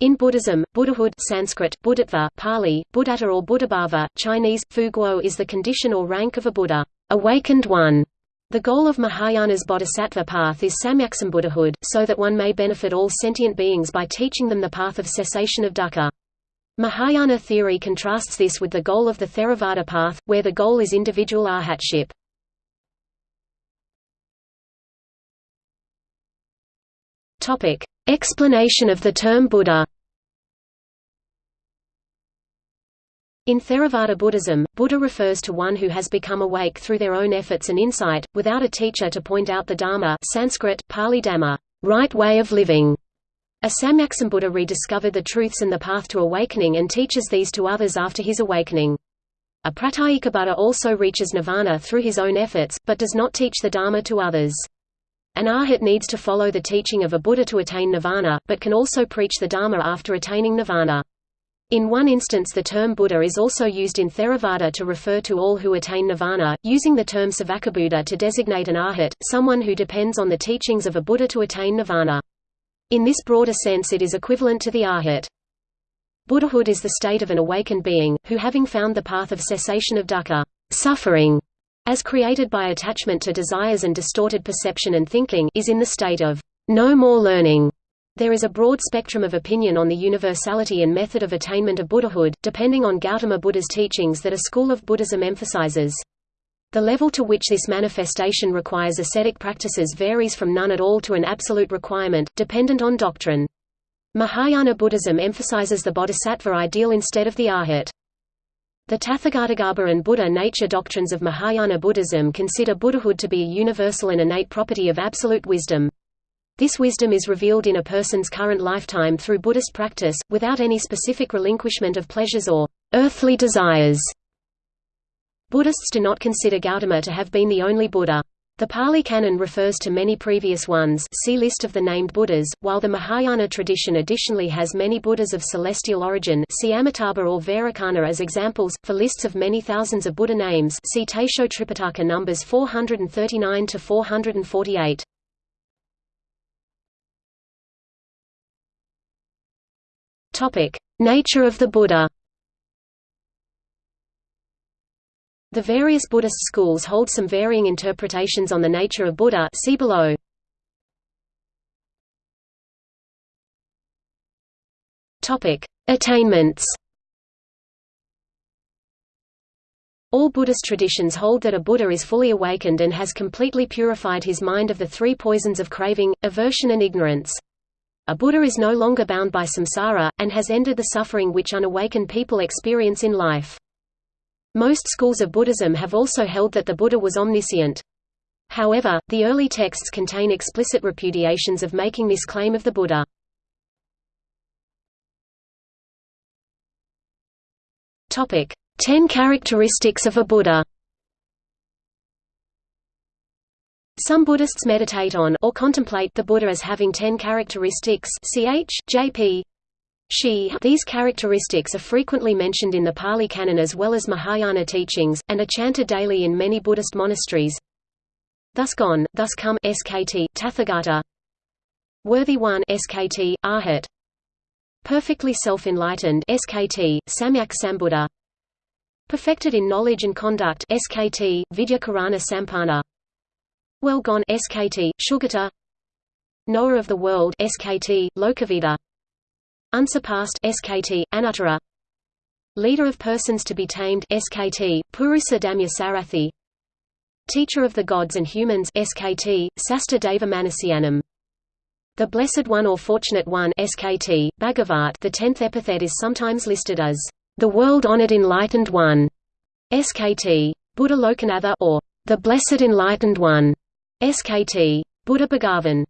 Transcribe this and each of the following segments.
In Buddhism, Buddhahood Sanskrit, Buddhatva, Pali, Buddhata or Buddhabhava, Chinese, Fu Guo is the condition or rank of a Buddha, awakened one. The goal of Mahayana's bodhisattva path is Samyaksambuddhahood, so that one may benefit all sentient beings by teaching them the path of cessation of dukkha. Mahayana theory contrasts this with the goal of the Theravada path, where the goal is individual arhatship. Explanation of the term Buddha In Theravada Buddhism, Buddha refers to one who has become awake through their own efforts and insight, without a teacher to point out the Dharma Sanskrit, Pali Dhamma, right way of living. A Samyaksambuddha rediscovered the truths and the path to awakening and teaches these to others after his awakening. A Pratyeka Buddha also reaches nirvana through his own efforts, but does not teach the Dharma to others. An arhat needs to follow the teaching of a Buddha to attain nirvana, but can also preach the Dharma after attaining nirvana. In one instance the term Buddha is also used in Theravada to refer to all who attain nirvana, using the term Savakabuddha to designate an arhat, someone who depends on the teachings of a Buddha to attain nirvana. In this broader sense it is equivalent to the arhat. Buddhahood is the state of an awakened being, who having found the path of cessation of dukkha suffering, as created by attachment to desires and distorted perception and thinking is in the state of no more learning. There is a broad spectrum of opinion on the universality and method of attainment of Buddhahood, depending on Gautama Buddha's teachings that a school of Buddhism emphasizes. The level to which this manifestation requires ascetic practices varies from none at all to an absolute requirement, dependent on doctrine. Mahayana Buddhism emphasizes the bodhisattva ideal instead of the arhat. The Tathagatagarbha and Buddha nature doctrines of Mahayana Buddhism consider Buddhahood to be a universal and innate property of absolute wisdom. This wisdom is revealed in a person's current lifetime through Buddhist practice, without any specific relinquishment of pleasures or earthly desires. Buddhists do not consider Gautama to have been the only Buddha. The Pali Canon refers to many previous ones. See list of the named Buddhas, while the Mahayana tradition additionally has many Buddhas of celestial origin see Amitabha or Vairocana as examples, for lists of many thousands of Buddha names. See Taisho Tripitaka numbers 439 to 448. Nature of the Buddha The various Buddhist schools hold some varying interpretations on the nature of Buddha see below. Attainments All Buddhist traditions hold that a Buddha is fully awakened and has completely purified his mind of the three poisons of craving, aversion and ignorance. A Buddha is no longer bound by samsara, and has ended the suffering which unawakened people experience in life. Most schools of Buddhism have also held that the Buddha was omniscient. However, the early texts contain explicit repudiations of making this claim of the Buddha. Topic: Ten characteristics of a Buddha Some Buddhists meditate on or contemplate the Buddha as having ten characteristics ch. J.P. She These characteristics are frequently mentioned in the Pali Canon as well as Mahayana teachings, and are chanted daily in many Buddhist monasteries. Thus gone, thus come SKT, Tathagata. Worthy one SKT, Arhat. Perfectly self-enlightened SKT, Samyak Sambuddha. Perfected in knowledge and conduct SKT, Vidyakarana Sampanna Well gone SKT, Sugata. Knower of the world SKT, Lokavida Unsurpassed SKT, Anuttara Leader of persons to be tamed SKT, Purusa Damya Sarathi Teacher of the gods and humans SKT, Sasta Deva The Blessed One or Fortunate One SKT, Bhagavat The tenth epithet is sometimes listed as the world-honored enlightened one SKT, Buddha Lokanatha or the Blessed Enlightened One SKT, Buddha Bhagavan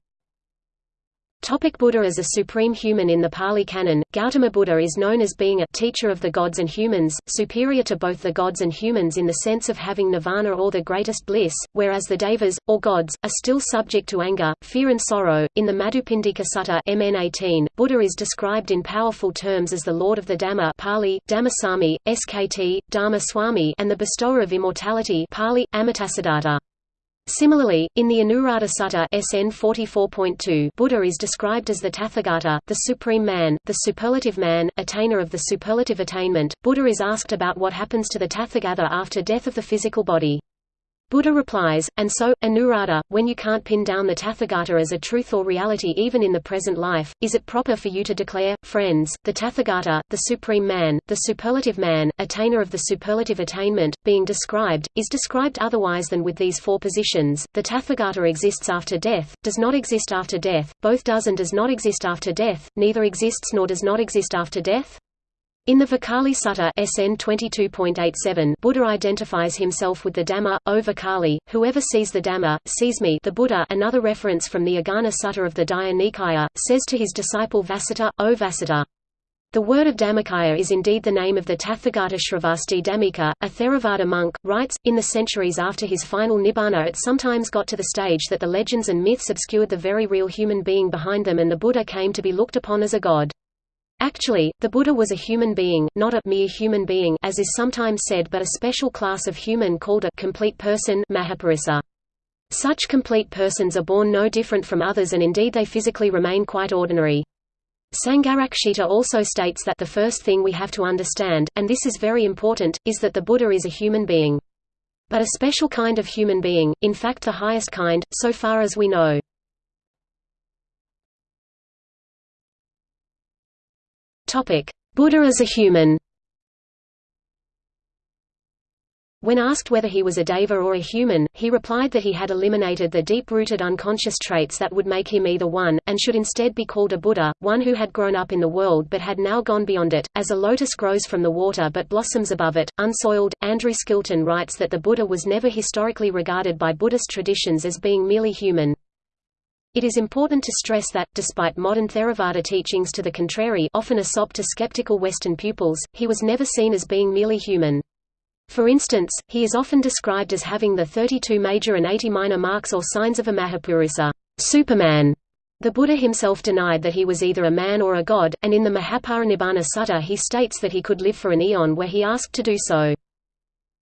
Topic Buddha as a supreme human In the Pali Canon, Gautama Buddha is known as being a teacher of the gods and humans, superior to both the gods and humans in the sense of having nirvana or the greatest bliss, whereas the devas, or gods, are still subject to anger, fear and sorrow. In the Madhupindika Sutta MN 18, Buddha is described in powerful terms as the Lord of the Dhamma Pali, Dhammasami, SKT, Dharma Swami and the bestower of immortality Pali, Amitasiddhata. Similarly, in the Anuradha Sutta SN 44.2, Buddha is described as the Tathagata, the supreme man, the superlative man, attainer of the superlative attainment. Buddha is asked about what happens to the Tathagata after death of the physical body. Buddha replies, and so, Anuradha, when you can't pin down the Tathagata as a truth or reality even in the present life, is it proper for you to declare, friends, the Tathagata, the supreme man, the superlative man, attainer of the superlative attainment, being described, is described otherwise than with these four positions, the Tathagata exists after death, does not exist after death, both does and does not exist after death, neither exists nor does not exist after death? In the Vakali Sutta SN 22.87, Buddha identifies himself with the Dhamma, O Vakali, whoever sees the Dhamma, sees me the Buddha another reference from the Aggañña Sutta of the Digha Nikaya, says to his disciple Vasita, O Vasita. The word of Dhammakaya is indeed the name of the Tathagata Shravasti Dhammika, a Theravada monk, writes, in the centuries after his final nibbana it sometimes got to the stage that the legends and myths obscured the very real human being behind them and the Buddha came to be looked upon as a god. Actually, the Buddha was a human being, not a mere human being as is sometimes said but a special class of human called a complete person Mahapurusa. Such complete persons are born no different from others and indeed they physically remain quite ordinary. Sangharakshita also states that the first thing we have to understand, and this is very important, is that the Buddha is a human being. But a special kind of human being, in fact the highest kind, so far as we know. Buddha as a human. When asked whether he was a deva or a human, he replied that he had eliminated the deep-rooted unconscious traits that would make him either one, and should instead be called a Buddha, one who had grown up in the world but had now gone beyond it, as a lotus grows from the water but blossoms above it, unsoiled. Andrew Skilton writes that the Buddha was never historically regarded by Buddhist traditions as being merely human. It is important to stress that, despite modern Theravada teachings to the contrary often a sop to skeptical Western pupils, he was never seen as being merely human. For instance, he is often described as having the 32 major and 80 minor marks or signs of a Mahapurusa Superman. The Buddha himself denied that he was either a man or a god, and in the Mahaparinibbana Sutta he states that he could live for an eon where he asked to do so.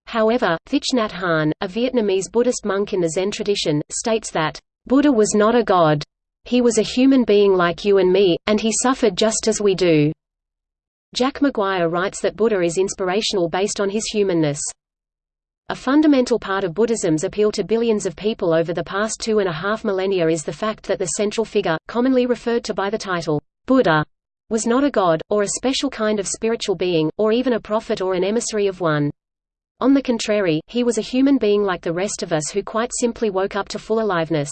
However, Thich Nhat Hanh, a Vietnamese Buddhist monk in the Zen tradition, states that Buddha was not a god. He was a human being like you and me, and he suffered just as we do. Jack Maguire writes that Buddha is inspirational based on his humanness. A fundamental part of Buddhism's appeal to billions of people over the past two and a half millennia is the fact that the central figure, commonly referred to by the title, Buddha, was not a god, or a special kind of spiritual being, or even a prophet or an emissary of one. On the contrary, he was a human being like the rest of us who quite simply woke up to full aliveness.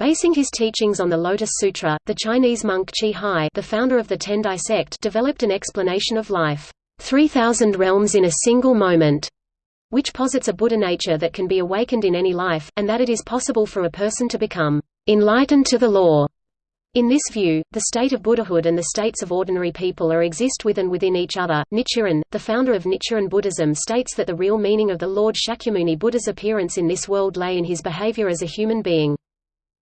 Basing his teachings on the Lotus Sutra, the Chinese monk Chi Hai the founder of the Tendai sect developed an explanation of life, 3,000 realms in a single moment, which posits a Buddha nature that can be awakened in any life, and that it is possible for a person to become enlightened to the law. In this view, the state of Buddhahood and the states of ordinary people are exist with and within each other. Nichiren, the founder of Nichiren Buddhism states that the real meaning of the Lord Shakyamuni Buddha's appearance in this world lay in his behavior as a human being.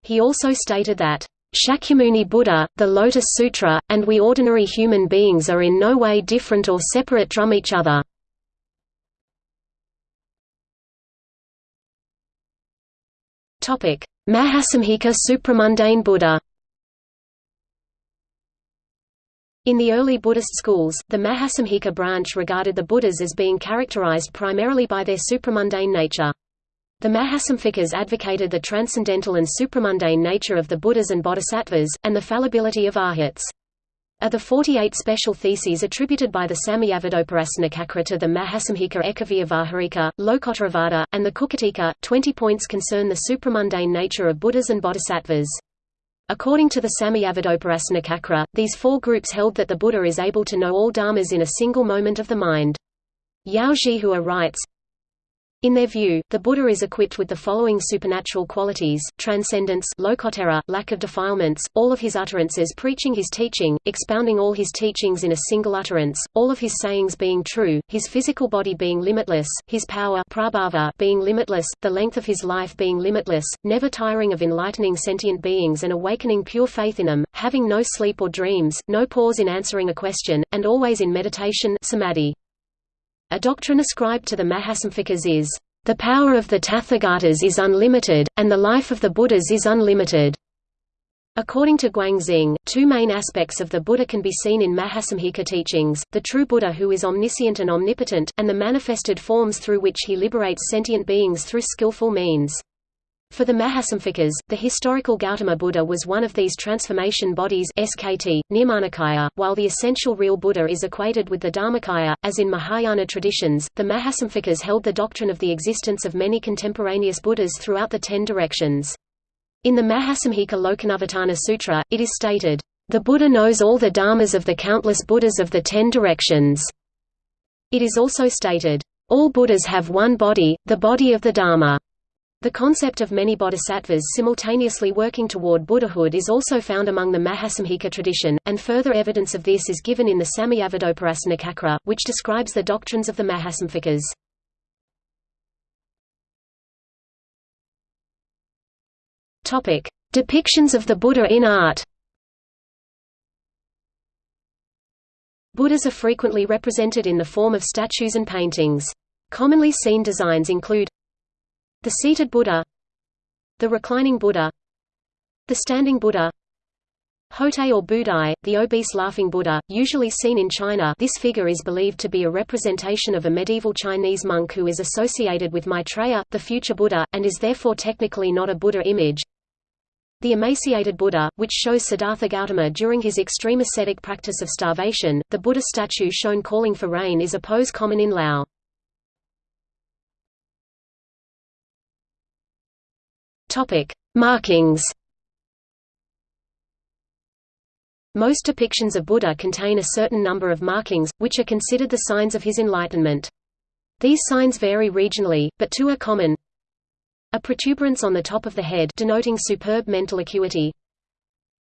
He also stated that, Shakyamuni Buddha, the Lotus Sutra, and we ordinary human beings are in no way different or separate from each other. Mahasanghika supramundane Buddha In the early Buddhist schools, the Mahasanghika branch regarded the Buddhas as being characterized primarily by their supramundane nature. The Mahasanghikas advocated the transcendental and supramundane nature of the Buddhas and Bodhisattvas, and the fallibility of arhats. Of the 48 special theses attributed by the Samayabhedoparacanacakra to the Mahasanghika Ekavyavaharika, Lokottaravada, and the Kukutika, 20 points concern the supramundane nature of Buddhas and Bodhisattvas. According to the Samayabhedoparacanacakra, these four groups held that the Buddha is able to know all dharmas in a single moment of the mind. Yao Zhihua writes, in their view, the Buddha is equipped with the following supernatural qualities, transcendence lokottara, lack of defilements, all of his utterances preaching his teaching, expounding all his teachings in a single utterance, all of his sayings being true, his physical body being limitless, his power prabhava being limitless, the length of his life being limitless, never tiring of enlightening sentient beings and awakening pure faith in them, having no sleep or dreams, no pause in answering a question, and always in meditation samadhi. A doctrine ascribed to the Mahasanghikas is, The power of the Tathagatas is unlimited, and the life of the Buddhas is unlimited. According to Guangxing, two main aspects of the Buddha can be seen in Mahasanghika teachings, the true Buddha who is omniscient and omnipotent, and the manifested forms through which he liberates sentient beings through skillful means. For the Mahasanghikas, the historical Gautama Buddha was one of these transformation bodies SKT, Nirmanakaya, while the essential real Buddha is equated with the Dharmakaya. As in Mahayana traditions, the Mahasanghikas held the doctrine of the existence of many contemporaneous Buddhas throughout the ten directions. In the Mahasanghika Lokanuvartana Sutra, it is stated, "...the Buddha knows all the dharmas of the countless Buddhas of the ten directions." It is also stated, "...all Buddhas have one body, the body of the Dharma." The concept of many bodhisattvas simultaneously working toward Buddhahood is also found among the Mahasanghika tradition, and further evidence of this is given in the Samayabhedoparacanacakra, which describes the doctrines of the Mahasanghikas. Topic: Depictions of the Buddha in art. Buddhas are frequently represented in the form of statues and paintings. Commonly seen designs include the seated Buddha the reclining Buddha the standing Buddha Hotei or Budai, the obese laughing Buddha, usually seen in China this figure is believed to be a representation of a medieval Chinese monk who is associated with Maitreya, the future Buddha, and is therefore technically not a Buddha image. The emaciated Buddha, which shows Siddhartha Gautama during his extreme ascetic practice of starvation, the Buddha statue shown calling for rain is a pose common in Lao. Topic: Markings. Most depictions of Buddha contain a certain number of markings, which are considered the signs of his enlightenment. These signs vary regionally, but two are common. A protuberance on the top of the head denoting superb mental acuity.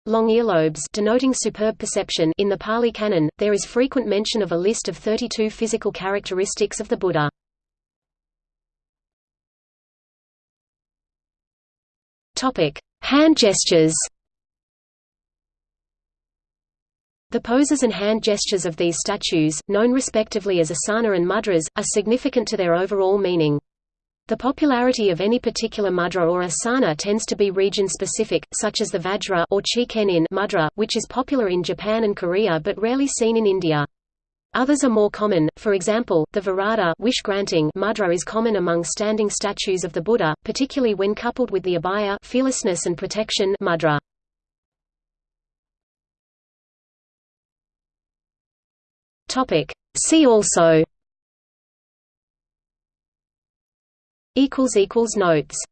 Long earlobes denoting superb perception in the Pali Canon, there is frequent mention of a list of 32 physical characteristics of the Buddha. Topic: Hand gestures. The poses and hand gestures of these statues, known respectively as asana and mudras, are significant to their overall meaning. The popularity of any particular mudra or asana tends to be region-specific, such as the Vajra or Chikenin mudra, which is popular in Japan and Korea but rarely seen in India. Others are more common, for example, the Varada wish-granting mudra is common among standing statues of the Buddha, particularly when coupled with the abhaya fearlessness and protection mudra. See also. Notes